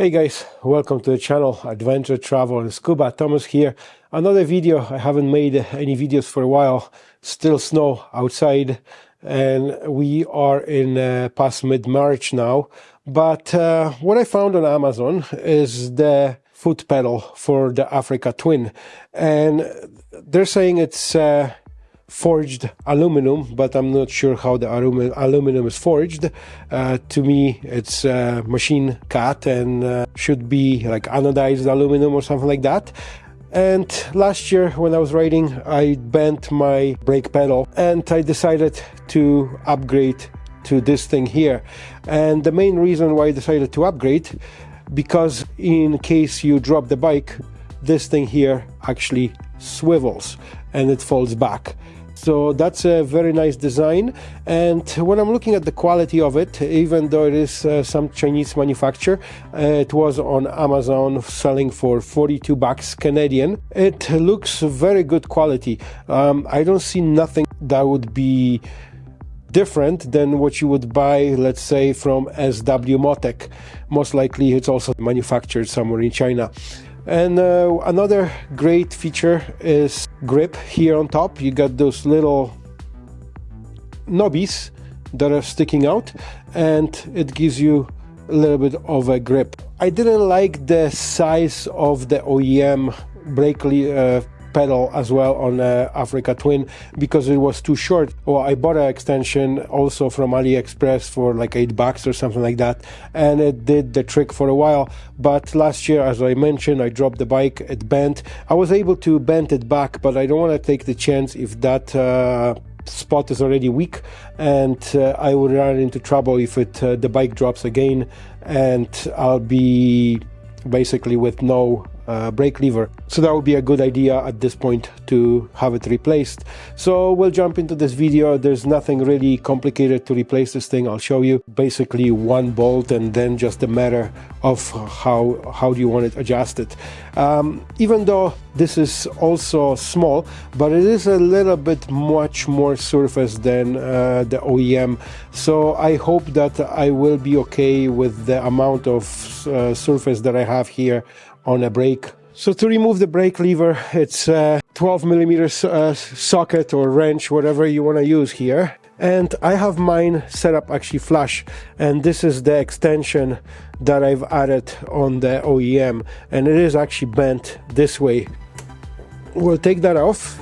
Hey guys, welcome to the channel Adventure Travel and Scuba. Thomas here. Another video. I haven't made any videos for a while. Still snow outside and we are in uh, past mid-March now. But uh, what I found on Amazon is the foot pedal for the Africa Twin. And they're saying it's uh, forged aluminum, but I'm not sure how the aluminum is forged. Uh, to me, it's uh, machine cut and uh, should be like anodized aluminum or something like that. And last year, when I was riding, I bent my brake pedal and I decided to upgrade to this thing here. And the main reason why I decided to upgrade, because in case you drop the bike, this thing here actually swivels and it falls back. So that's a very nice design. And when I'm looking at the quality of it, even though it is uh, some Chinese manufacturer, uh, it was on Amazon selling for 42 bucks Canadian. It looks very good quality. Um, I don't see nothing that would be different than what you would buy, let's say, from SW-Motech. Most likely, it's also manufactured somewhere in China. And uh, another great feature is grip here on top. You got those little knobbies that are sticking out and it gives you a little bit of a grip. I didn't like the size of the OEM brake uh, pedal as well on uh, Africa Twin because it was too short. Well, I bought an extension also from AliExpress for like eight bucks or something like that, and it did the trick for a while. But last year, as I mentioned, I dropped the bike, it bent. I was able to bend it back, but I don't want to take the chance if that. Uh, spot is already weak and uh, I would run into trouble if it uh, the bike drops again and I'll be basically with no uh, brake lever. So that would be a good idea at this point to have it replaced. So we'll jump into this video. There's nothing really complicated to replace this thing. I'll show you basically one bolt and then just a matter of how, how do you want it adjusted. Um, even though this is also small, but it is a little bit much more surface than uh, the OEM. So I hope that I will be okay with the amount of uh, surface that I have here on a brake. So to remove the brake lever, it's a 12 millimeters uh, socket or wrench, whatever you want to use here. And I have mine set up actually flush, and this is the extension that I've added on the OEM, and it is actually bent this way. We'll take that off.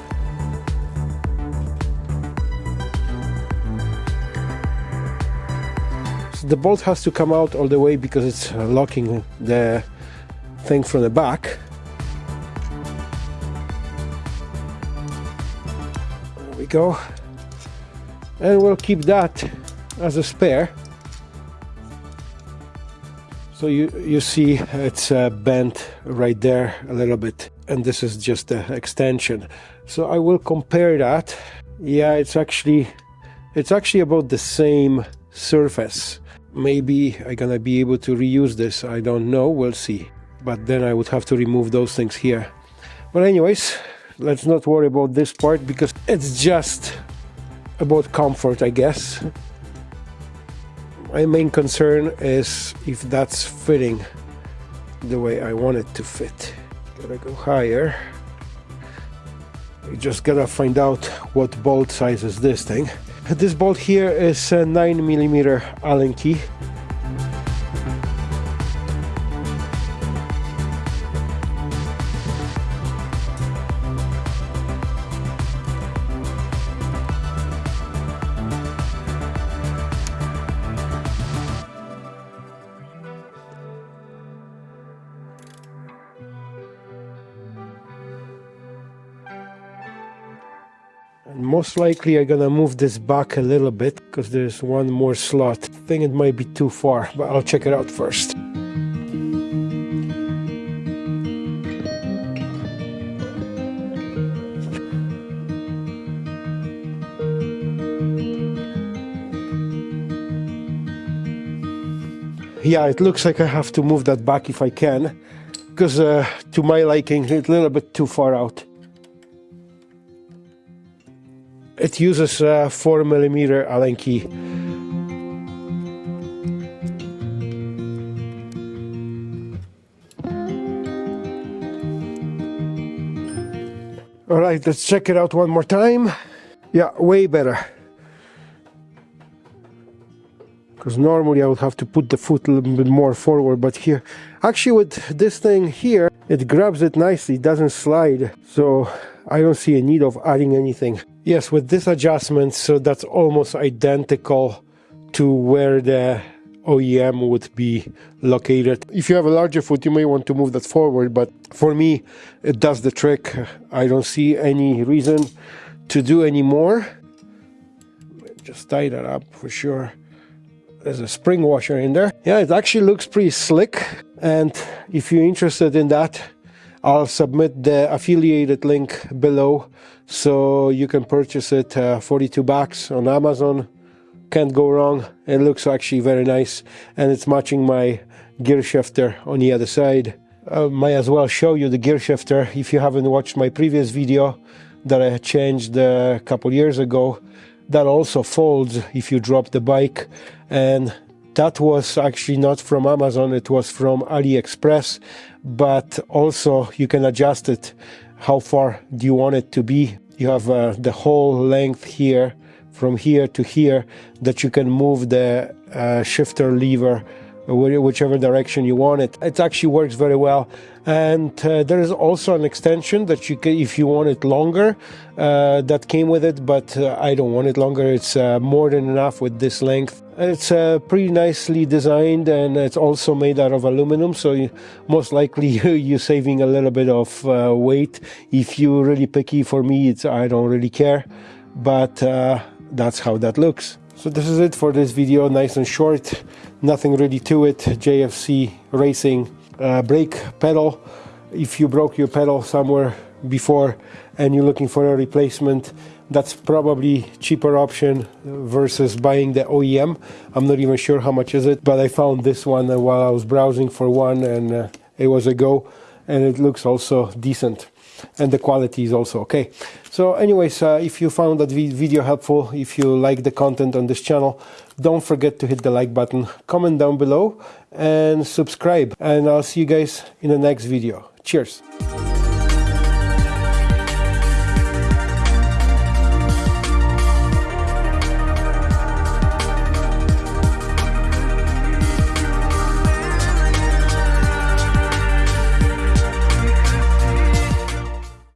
So the bolt has to come out all the way because it's locking the thing from the back. There we go. And we'll keep that as a spare. So you, you see it's uh, bent right there a little bit and this is just the extension. So I will compare that. Yeah, it's actually it's actually about the same surface. Maybe I'm gonna be able to reuse this. I don't know. We'll see but then I would have to remove those things here. But anyways, let's not worry about this part because it's just about comfort, I guess. My main concern is if that's fitting the way I want it to fit. Gotta go higher. You just gotta find out what bolt size is this thing. This bolt here is a 9 millimeter Allen key. Most likely I'm gonna move this back a little bit because there's one more slot. I think it might be too far, but I'll check it out first. Yeah, it looks like I have to move that back if I can, because uh, to my liking, it's a little bit too far out. It uses uh, a 4mm Allen key. All right, let's check it out one more time. Yeah, way better. Because normally I would have to put the foot a little bit more forward, but here, actually with this thing here, it grabs it nicely, it doesn't slide. So I don't see a need of adding anything. Yes, with this adjustment, so that's almost identical to where the OEM would be located. If you have a larger foot, you may want to move that forward, but for me, it does the trick. I don't see any reason to do any more. Just tie that up for sure. There's a spring washer in there. Yeah, it actually looks pretty slick. And if you're interested in that, I'll submit the affiliated link below so you can purchase it uh, 42 bucks on Amazon. Can't go wrong. It looks actually very nice and it's matching my gear shifter on the other side. Uh, might as well show you the gear shifter if you haven't watched my previous video that I changed a couple years ago. That also folds if you drop the bike and that was actually not from Amazon it was from AliExpress but also you can adjust it. How far do you want it to be? You have uh, the whole length here from here to here that you can move the uh, shifter lever whichever direction you want it. It actually works very well. And uh, there is also an extension that you can, if you want it longer, uh, that came with it, but uh, I don't want it longer. It's uh, more than enough with this length. It's uh, pretty nicely designed and it's also made out of aluminum, so you, most likely you're saving a little bit of uh, weight. If you're really picky, for me, it's I don't really care, but that's how that looks. So this is it for this video, nice and short, nothing really to it. JFG Racing uh, brake pedal. If you broke your pedal somewhere before and you're looking for a replacement, that's probably cheaper option versus buying the OEM. I'm not even sure how much is it, but I found this one while I was browsing for one and uh, it was a go and it looks also decent and the quality is also okay. So anyways, uh, if you found that video helpful, if you like the content on this channel, don't forget to hit the like button, comment down below and subscribe. And I'll see you guys in the next video. Cheers.